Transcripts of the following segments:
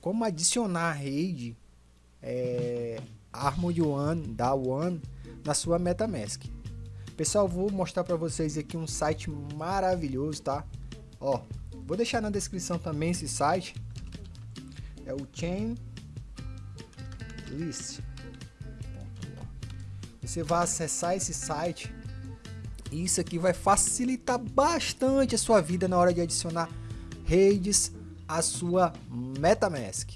como adicionar a rede é, Harmony One da One na sua MetaMask. Pessoal, vou mostrar para vocês aqui um site maravilhoso, tá? Ó, vou deixar na descrição também esse site. É o Chain List. Você vai acessar esse site e isso aqui vai facilitar bastante a sua vida na hora de adicionar redes à sua MetaMask.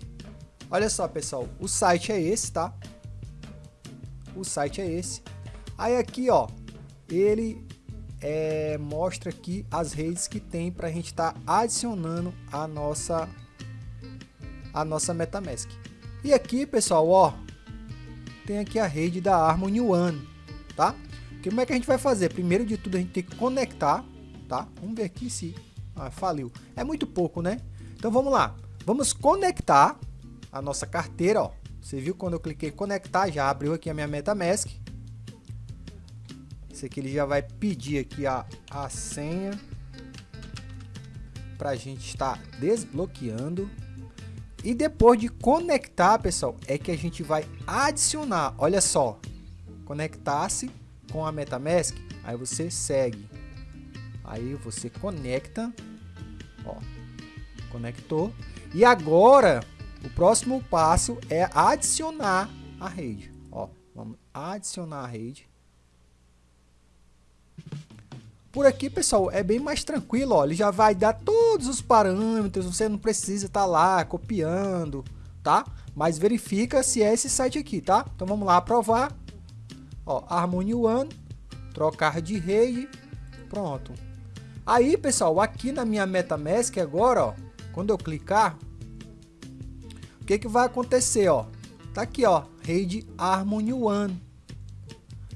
Olha só, pessoal, o site é esse, tá? O site é esse. Aí aqui, ó, ele é, mostra aqui as redes que tem para a gente estar tá adicionando a nossa a nossa MetaMask. E aqui, pessoal, ó, tem aqui a rede da Harmony One, tá? Como é que a gente vai fazer? Primeiro de tudo, a gente tem que conectar, tá? Vamos ver aqui se... Ah, faliu. É muito pouco, né? Então, vamos lá. Vamos conectar a nossa carteira, ó. Você viu quando eu cliquei conectar, já abriu aqui a minha MetaMask. Esse aqui ele já vai pedir aqui a, a senha para a gente estar desbloqueando. E depois de conectar, pessoal, é que a gente vai adicionar. Olha só, conectar-se com a MetaMask, aí você segue. Aí você conecta, ó, conectou. E agora, o próximo passo é adicionar a rede. Ó, vamos adicionar a rede. Por aqui, pessoal, é bem mais tranquilo, ó. Ele já vai dar todos os parâmetros, você não precisa estar tá lá copiando, tá? Mas verifica se é esse site aqui, tá? Então vamos lá aprovar. Ó, Harmony One, trocar de rede, pronto. Aí, pessoal, aqui na minha MetaMask agora, ó, quando eu clicar, o que que vai acontecer, ó? Tá aqui, ó, rede Harmony One.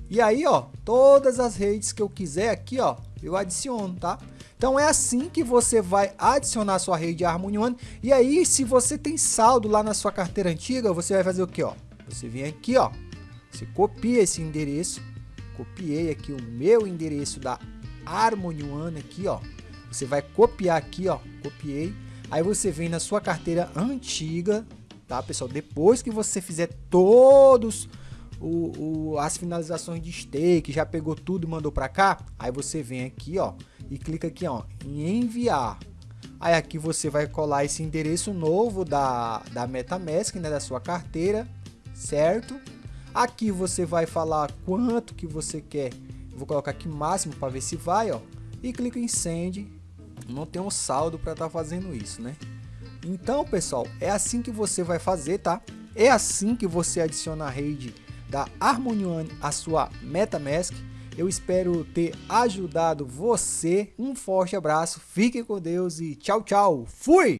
E aí, ó, todas as redes que eu quiser aqui, ó, eu adiciono, tá? Então é assim que você vai adicionar sua rede Harmony One. E aí, se você tem saldo lá na sua carteira antiga, você vai fazer o que, ó? Você vem aqui, ó, você copia esse endereço, copiei aqui o meu endereço da Harmony One aqui, ó. Você vai copiar aqui, ó, copiei. Aí você vem na sua carteira antiga, tá, pessoal? Depois que você fizer todos o, o, as finalizações de stake, já pegou tudo e mandou para cá, aí você vem aqui, ó, e clica aqui, ó, em enviar. Aí aqui você vai colar esse endereço novo da, da MetaMask, né, da sua carteira, certo? Aqui você vai falar quanto que você quer. Vou colocar aqui máximo para ver se vai, ó. E clica em send. Não tem um saldo para estar tá fazendo isso, né? Então, pessoal, é assim que você vai fazer, tá? É assim que você adiciona a rede da Harmony One à sua MetaMask. Eu espero ter ajudado você. Um forte abraço, fique com Deus e tchau, tchau. Fui!